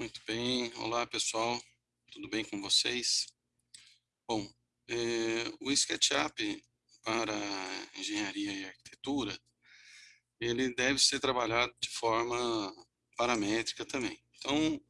Muito bem, olá pessoal, tudo bem com vocês? Bom, é, o SketchUp para engenharia e arquitetura, ele deve ser trabalhado de forma paramétrica também. Então,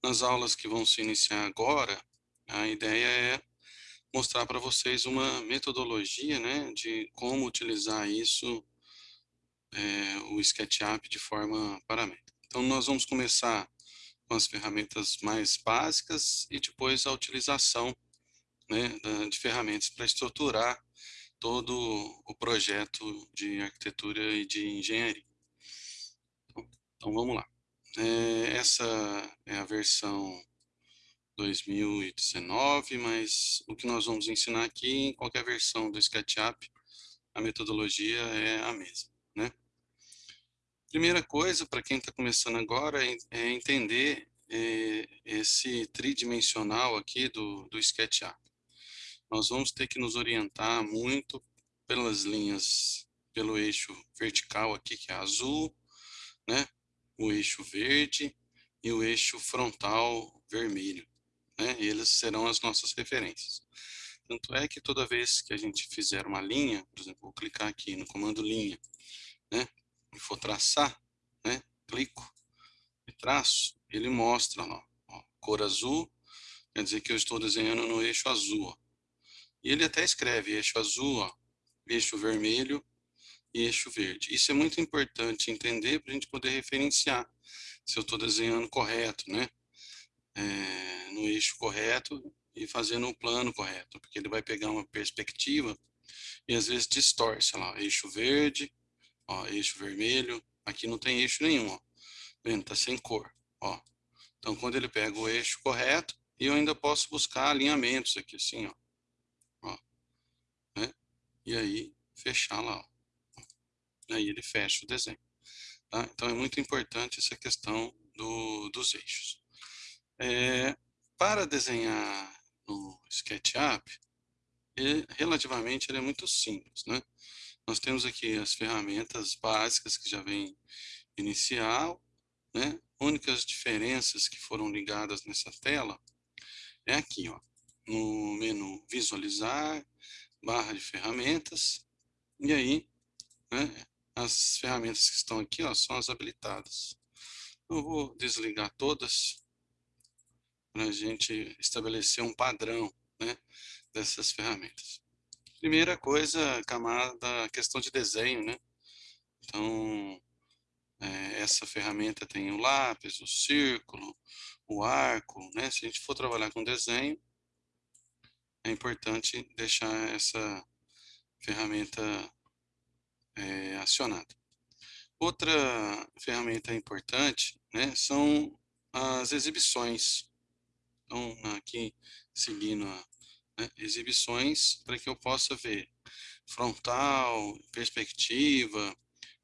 nas aulas que vão se iniciar agora, a ideia é mostrar para vocês uma metodologia né, de como utilizar isso, é, o SketchUp de forma paramétrica. Então, nós vamos começar com as ferramentas mais básicas e depois a utilização né, de ferramentas para estruturar todo o projeto de arquitetura e de engenharia. Então, vamos lá. É, essa é a versão 2019, mas o que nós vamos ensinar aqui, em qualquer versão do SketchUp, a metodologia é a mesma. Né? Primeira coisa, para quem está começando agora, é, entender é, esse tridimensional aqui do, do SketchUp. Nós vamos ter que nos orientar muito pelas linhas, pelo eixo vertical aqui, que é azul, né? o eixo verde e o eixo frontal vermelho. Né? Eles serão as nossas referências. Tanto é que toda vez que a gente fizer uma linha, por exemplo, vou clicar aqui no comando linha, né? E for traçar, né? clico e traço, ele mostra ó, ó, cor azul, quer dizer que eu estou desenhando no eixo azul. Ó. E ele até escreve eixo azul, ó, eixo vermelho e eixo verde. Isso é muito importante entender para a gente poder referenciar se eu estou desenhando correto, né? É, no eixo correto e fazendo o plano correto, porque ele vai pegar uma perspectiva e às vezes distorce, lá, eixo verde, ó, eixo vermelho, aqui não tem eixo nenhum, ó, vendo, tá sem cor, ó. Então, quando ele pega o eixo correto, eu ainda posso buscar alinhamentos aqui, assim, ó, ó né? e aí fechar lá, ó. aí ele fecha o desenho. Tá? Então, é muito importante essa questão do, dos eixos. É, para desenhar no SketchUp, ele, relativamente ele é muito simples, né? Nós temos aqui as ferramentas básicas que já vem inicial, né? Únicas diferenças que foram ligadas nessa tela é aqui, ó, no menu visualizar, barra de ferramentas, e aí, né, as ferramentas que estão aqui, ó, são as habilitadas. Eu vou desligar todas para a gente estabelecer um padrão né, dessas ferramentas. Primeira coisa, camada, questão de desenho, né? Então, é, essa ferramenta tem o lápis, o círculo, o arco, né? Se a gente for trabalhar com desenho, é importante deixar essa ferramenta é, acionada. Outra ferramenta importante né, são as exibições. Então, aqui, seguindo a né, exibições, para que eu possa ver frontal, perspectiva,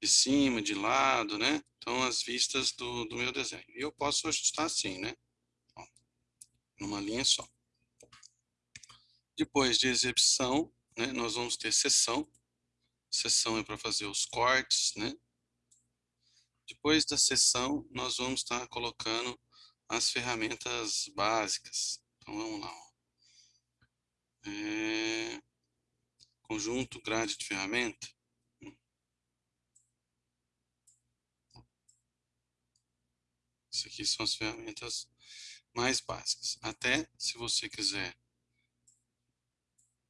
de cima, de lado, né? Então, as vistas do, do meu desenho. E eu posso ajustar assim, né? Ó, numa linha só. Depois de exibição, né, nós vamos ter sessão. Sessão é para fazer os cortes, né? Depois da sessão, nós vamos estar colocando as ferramentas básicas. Então, vamos lá. Ó. É... Conjunto, grade de ferramenta. Isso aqui são as ferramentas mais básicas. Até se você quiser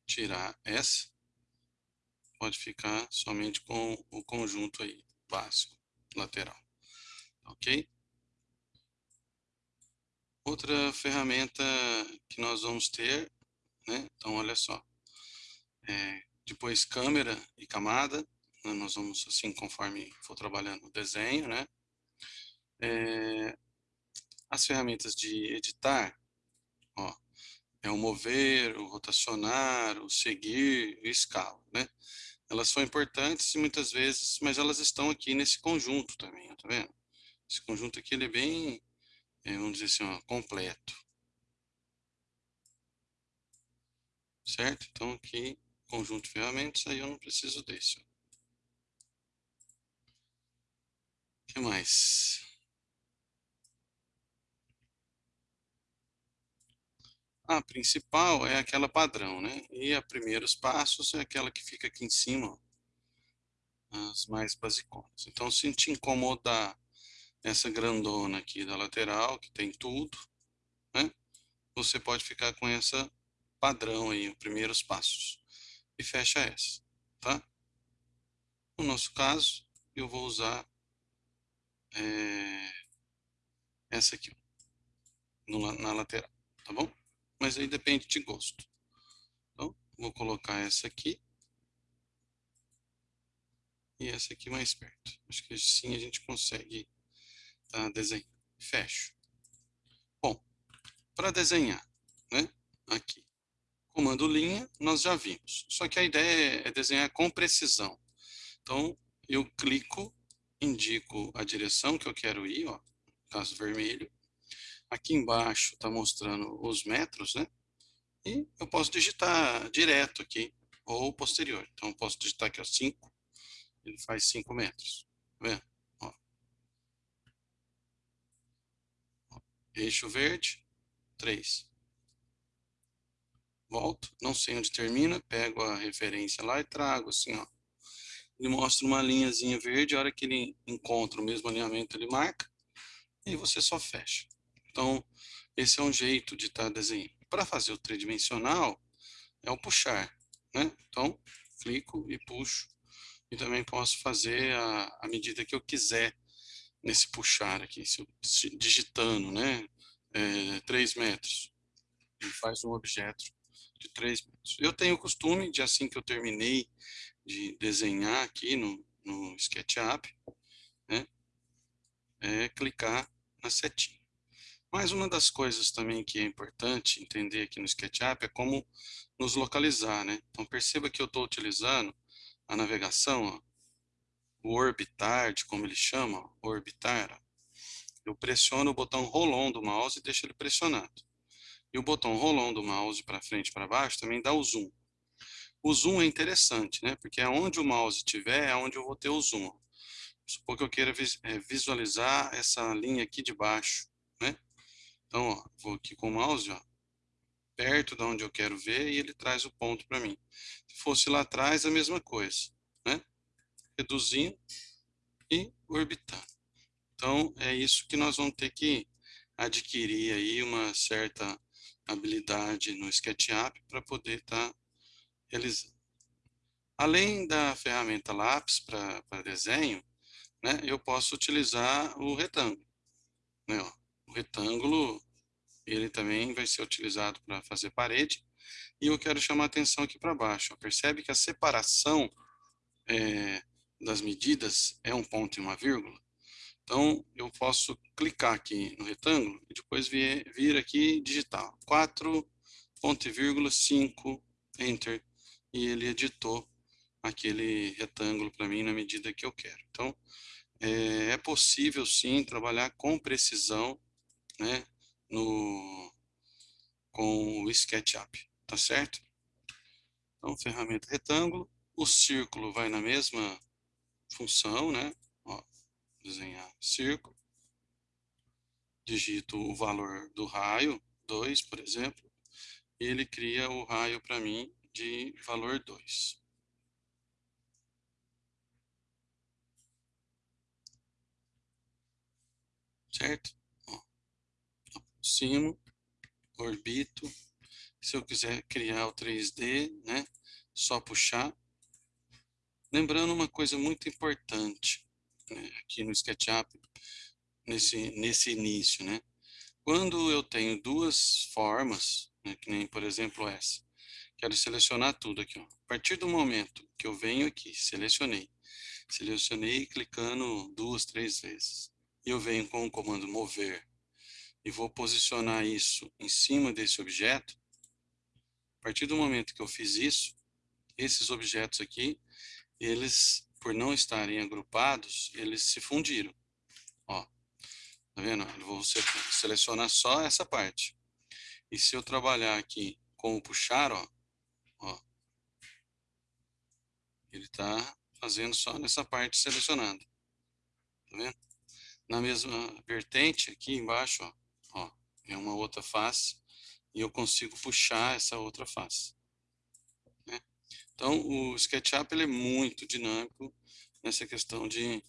tirar essa, pode ficar somente com o conjunto aí, básico, lateral. Ok? Outra ferramenta que nós vamos ter, né? Então, olha só. É, depois câmera e camada, né? nós vamos assim conforme for trabalhando o desenho, né? É, as ferramentas de editar, ó, é o mover, o rotacionar, o seguir e escala, né? Elas são importantes muitas vezes, mas elas estão aqui nesse conjunto também, ó, tá vendo? Esse conjunto aqui ele é bem, é, vamos dizer assim, ó, completo. Certo? Então aqui, conjunto de ferramentas, aí eu não preciso desse. O que mais? A principal é aquela padrão, né? E a primeiros passos é aquela que fica aqui em cima, ó, as mais basiconas. Então, se te incomodar essa grandona aqui da lateral, que tem tudo, né? Você pode ficar com essa padrão aí, os primeiros passos. E fecha essa, tá? No nosso caso, eu vou usar é, essa aqui, no, na lateral, tá bom? Mas aí depende de gosto. Então, vou colocar essa aqui. E essa aqui mais perto. Acho que assim a gente consegue tá, desenhar. Fecho. Bom, para desenhar, né? Aqui. Comando linha, nós já vimos. Só que a ideia é desenhar com precisão. Então, eu clico, indico a direção que eu quero ir, ó, caso vermelho. Aqui embaixo está mostrando os metros, né? E eu posso digitar direto aqui, ou posterior. Então, eu posso digitar aqui, ó, 5. Ele faz 5 metros. Tá vendo? Ó. Eixo verde, 3. Volto, não sei onde termina, pego a referência lá e trago assim, ó. Ele mostra uma linhazinha verde, a hora que ele encontra o mesmo alinhamento, ele marca, e você só fecha. Então, esse é um jeito de estar tá desenhando. Para fazer o tridimensional, é o puxar, né? Então, clico e puxo. E também posso fazer a, a medida que eu quiser nesse puxar aqui, se eu, digitando, né? É, 3 metros. Ele faz um objeto de 3 metros. Eu tenho o costume de, assim que eu terminei de desenhar aqui no, no SketchUp, né? É clicar na setinha. Mas uma das coisas também que é importante entender aqui no SketchUp é como nos localizar, né? Então perceba que eu estou utilizando a navegação, ó, o orbitar, de como ele chama, ó, orbitar. Ó. Eu pressiono o botão roll-on do mouse e deixo ele pressionado. E o botão roll-on do mouse para frente e para baixo também dá o zoom. O zoom é interessante, né? Porque aonde o mouse estiver é onde eu vou ter o zoom. Supor que eu queira é, visualizar essa linha aqui de baixo, né? Então, ó, vou aqui com o mouse, ó, perto de onde eu quero ver e ele traz o ponto para mim. Se fosse lá atrás, a mesma coisa, né? Reduzindo e orbitando. Então, é isso que nós vamos ter que adquirir aí uma certa habilidade no SketchUp para poder estar tá realizando. Além da ferramenta lápis para desenho, né, eu posso utilizar o retângulo. Né, ó. O retângulo ele também vai ser utilizado para fazer parede. E eu quero chamar atenção aqui para baixo. Percebe que a separação é, das medidas é um ponto e uma vírgula? Então, eu posso clicar aqui no retângulo e depois vir, vir aqui digitar 4, ponto e vírgula, 5, Enter, e ele editou aquele retângulo para mim na medida que eu quero. Então, é, é possível sim trabalhar com precisão né, no, com o SketchUp, tá certo? Então, ferramenta retângulo, o círculo vai na mesma função, né? Ó, desenhar círculo, digito o valor do raio, 2, por exemplo, e ele cria o raio para mim de valor 2. Certo? aproximo, orbito. Se eu quiser criar o 3D, né? Só puxar. Lembrando uma coisa muito importante aqui no SketchUp, nesse, nesse início, né? Quando eu tenho duas formas, né, que nem por exemplo essa, quero selecionar tudo aqui. Ó. A partir do momento que eu venho aqui, selecionei, selecionei clicando duas, três vezes, e eu venho com o comando mover e vou posicionar isso em cima desse objeto, a partir do momento que eu fiz isso, esses objetos aqui, eles, por não estarem agrupados, eles se fundiram. Ó, tá vendo? Eu vou selecionar só essa parte. E se eu trabalhar aqui com o puxar, ó, ó ele está fazendo só nessa parte selecionada. Tá vendo? Na mesma vertente, aqui embaixo, ó, Ó, é uma outra face. e eu consigo puxar essa outra face. Então, o SketchUp ele é muito dinâmico nessa questão de,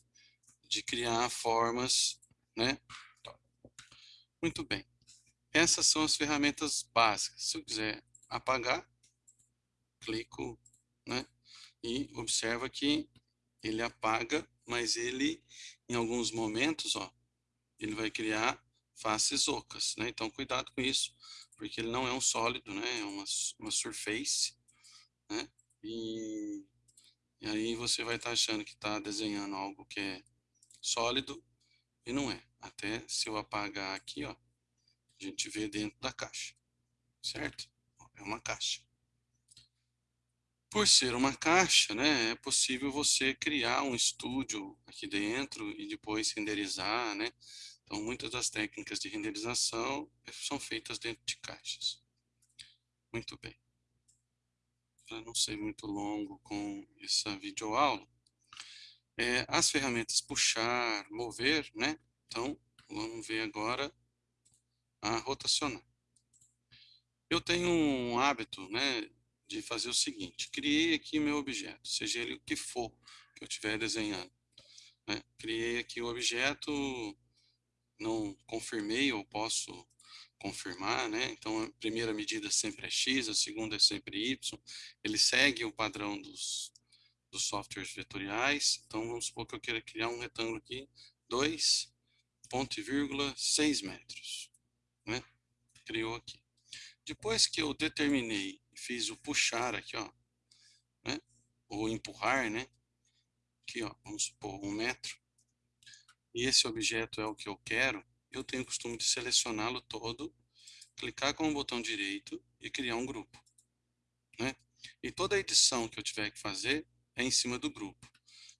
de criar formas, né? Muito bem. Essas são as ferramentas básicas. Se eu quiser apagar, clico, né? E observa que ele apaga, mas ele, em alguns momentos, ó, ele vai criar faces ocas, né? Então, cuidado com isso, porque ele não é um sólido, né? É uma, uma surface, né? E, e aí você vai estar tá achando que está desenhando algo que é sólido e não é. Até se eu apagar aqui, ó, a gente vê dentro da caixa, certo? É uma caixa. Por ser uma caixa, né, é possível você criar um estúdio aqui dentro e depois renderizar, né? Então, muitas das técnicas de renderização são feitas dentro de caixas. Muito bem. Para não ser muito longo com essa videoaula, é, as ferramentas puxar, mover, né? Então, vamos ver agora a rotacionar. Eu tenho um hábito, né, de fazer o seguinte, criei aqui meu objeto, seja ele o que for que eu estiver desenhando. Né? Criei aqui o objeto, não confirmei, ou posso confirmar, né? Então a primeira medida sempre é X, a segunda é sempre Y. Ele segue o padrão dos, dos softwares vetoriais. Então vamos supor que eu queira criar um retângulo aqui, 2, ponto vírgula, 6 metros, né? Criou aqui. Depois que eu determinei fiz o puxar aqui, ó, né? Ou empurrar, né? Aqui, ó, vamos supor um metro e esse objeto é o que eu quero, eu tenho o costume de selecioná-lo todo, clicar com o botão direito e criar um grupo. Né? E toda a edição que eu tiver que fazer é em cima do grupo.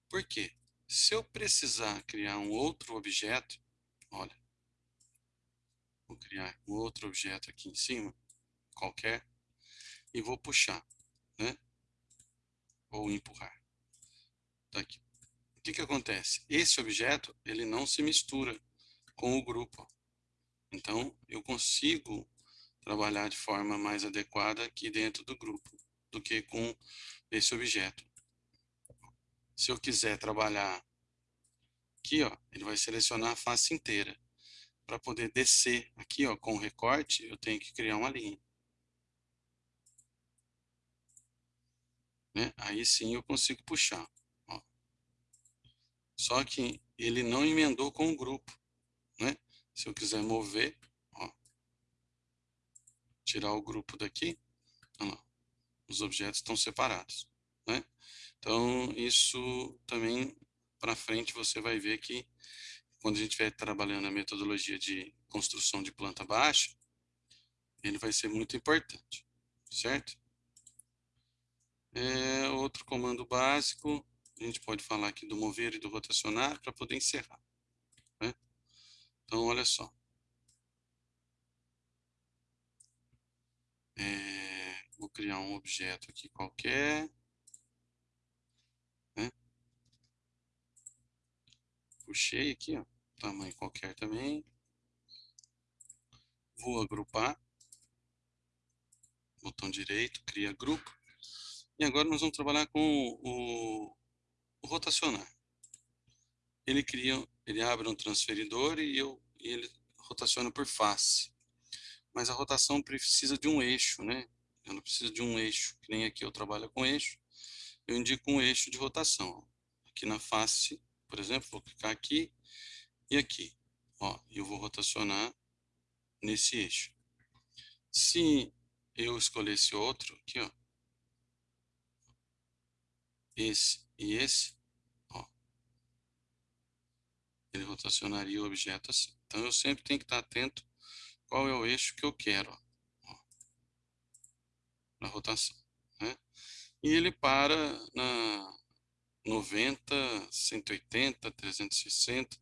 Por quê? Se eu precisar criar um outro objeto, olha, vou criar um outro objeto aqui em cima, qualquer, e vou puxar, né? Ou empurrar. Tá aqui que, que acontece? Esse objeto, ele não se mistura com o grupo. Então, eu consigo trabalhar de forma mais adequada aqui dentro do grupo do que com esse objeto. Se eu quiser trabalhar aqui, ó, ele vai selecionar a face inteira. Para poder descer aqui, ó, com o recorte, eu tenho que criar uma linha. Né? Aí sim eu consigo puxar. Só que ele não emendou com o grupo? Se eu quiser mover, ó, tirar o grupo daqui, lá, os objetos estão separados, né? Então, isso também para frente você vai ver que quando a gente estiver trabalhando a metodologia de construção de planta baixa, ele vai ser muito importante, certo? É, outro comando básico a gente pode falar aqui do mover e do rotacionar para poder encerrar. Então, olha só. É, vou criar um objeto aqui qualquer. Né? Puxei aqui, ó, tamanho qualquer também. Vou agrupar. Botão direito, cria grupo. E agora nós vamos trabalhar com o, rotacionar. Ele cria, ele abre um transferidor e, eu, e ele rotaciona por face. Mas a rotação precisa de um eixo, né? Eu não preciso de um eixo, que nem aqui eu trabalho com eixo. Eu indico um eixo de rotação. Aqui na face, por exemplo, vou clicar aqui e aqui. Ó, eu vou rotacionar nesse eixo. Se eu escolher esse outro aqui, ó, esse e esse, ele rotacionaria o objeto assim. Então, eu sempre tenho que estar atento qual é o eixo que eu quero na rotação. Né? E ele para na 90, 180, 360,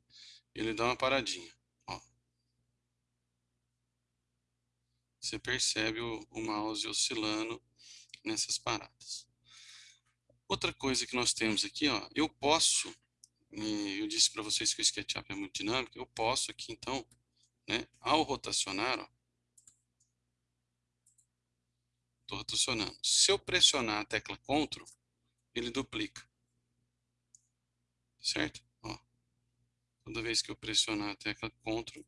ele dá uma paradinha. Ó. Você percebe o, o mouse oscilando nessas paradas. Outra coisa que nós temos aqui, ó, eu posso eu disse para vocês que o SketchUp é muito dinâmico, eu posso aqui então, né, ao rotacionar, Estou rotacionando. Se eu pressionar a tecla CTRL, ele duplica. Certo? Ó. Toda vez que eu pressionar a tecla CTRL,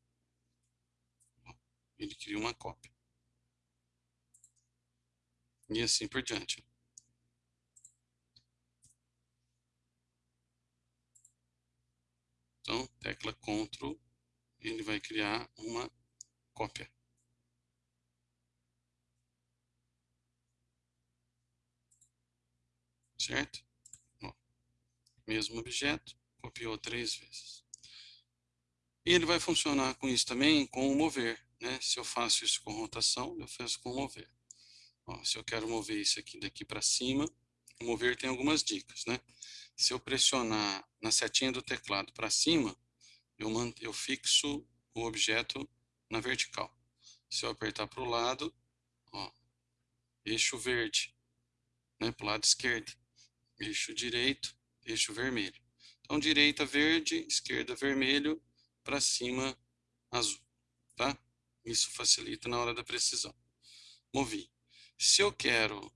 ó, ele cria uma cópia. E assim por diante. Então, tecla CTRL, ele vai criar uma cópia. Certo? Mesmo objeto, copiou três vezes. E ele vai funcionar com isso também com o mover. Né? Se eu faço isso com rotação, eu faço com mover. Ó, se eu quero mover isso aqui daqui para cima, mover tem algumas dicas. Né? Se eu pressionar na setinha do teclado para cima, eu, eu fixo o objeto na vertical. Se eu apertar para o lado, ó, eixo verde, né, para o lado esquerdo. Eixo direito, eixo vermelho. Então, direita verde, esquerda vermelho, para cima azul, tá? Isso facilita na hora da precisão. Movi. Se eu quero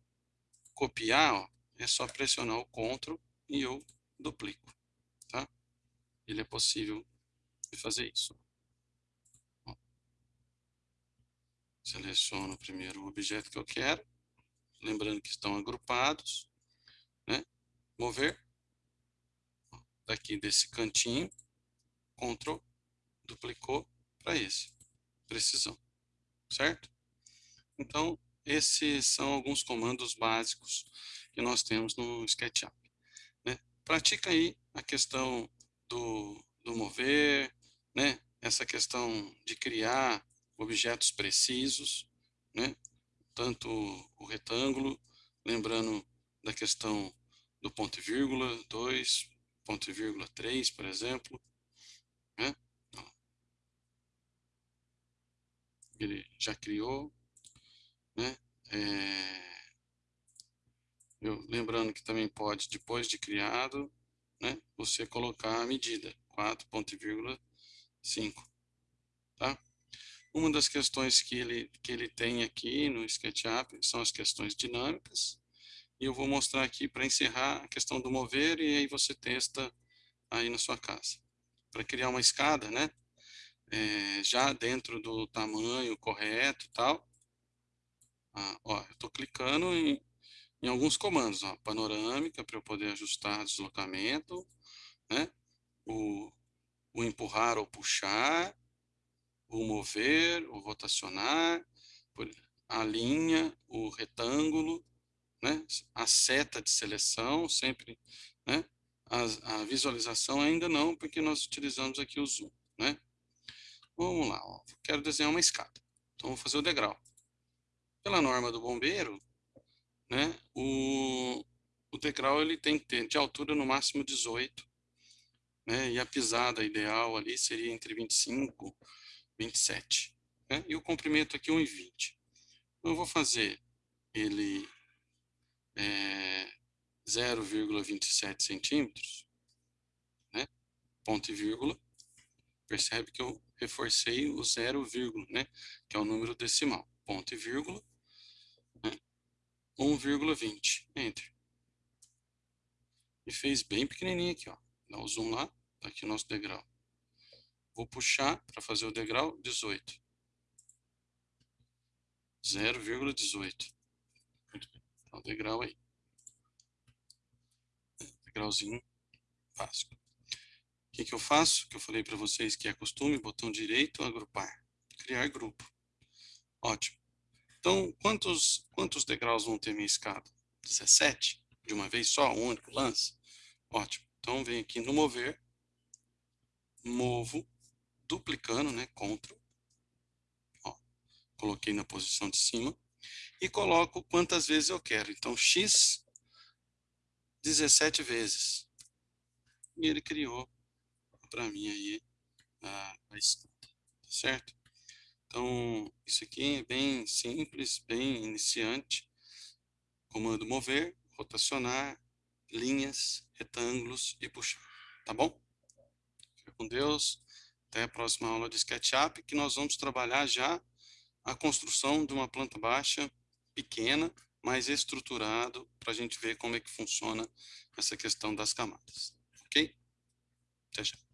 copiar, ó, é só pressionar o CTRL e eu duplico, tá? Ele é possível de fazer isso. Seleciono primeiro o objeto que eu quero, lembrando que estão agrupados, né? Mover, daqui desse cantinho, Ctrl, duplicou para esse, precisão, certo? Então, esses são alguns comandos básicos que nós temos no SketchUp. Né? Pratica aí a questão do, do mover, né? essa questão de criar objetos precisos, né? tanto o retângulo, lembrando da questão do ponto e vírgula, 2, ponto e vírgula 3, por exemplo. Né? Ele já criou. Né? É... Lembrando que também pode, depois de criado, né, você colocar a medida, 4.5. Tá? Uma das questões que ele, que ele tem aqui no SketchUp são as questões dinâmicas. E eu vou mostrar aqui para encerrar a questão do mover e aí você testa aí na sua casa. Para criar uma escada, né? É, já dentro do tamanho correto e tal. Ah, ó, eu estou clicando em, em alguns comandos, ó, panorâmica para eu poder ajustar deslocamento, né? O, o empurrar ou puxar, o mover, o rotacionar, a linha, o retângulo, né? a seta de seleção, sempre, né? a, a visualização ainda não, porque nós utilizamos aqui o zoom. Né? Vamos lá, ó. quero desenhar uma escada, então vou fazer o degrau. Pela norma do bombeiro, né, o, o degrau ele tem que ter de altura no máximo 18, né, e a pisada ideal ali seria entre 25 e 27. Né, e o comprimento aqui 1,20. Então, eu vou fazer ele é, 0,27 centímetros, né, ponto e vírgula, percebe que eu reforcei o 0, né, que é o número decimal, ponto e vírgula, 1,20. Entre. E fez bem pequenininho aqui, ó. Dá o zoom lá, tá aqui o nosso degrau. Vou puxar para fazer o degrau 18. 0,18. Muito bem. Tá o degrau aí. Degrauzinho básico. O que, que eu faço? Que eu falei para vocês que é costume, botão direito, agrupar. Criar grupo. Ótimo. Então, quantos, quantos degraus vão ter minha escada? 17? De uma vez só, um único lance? Ótimo. Então, vem aqui no mover, movo, duplicando, né, CTRL, ó, coloquei na posição de cima, e coloco quantas vezes eu quero. Então, X, 17 vezes. E ele criou para mim aí a, a escada, certo? Então, isso aqui é bem simples, bem iniciante. Comando mover, rotacionar, linhas, retângulos e puxar. Tá bom? Fica com Deus. Até a próxima aula de SketchUp, que nós vamos trabalhar já a construção de uma planta baixa pequena, mais estruturado, para a gente ver como é que funciona essa questão das camadas. Ok? Até já.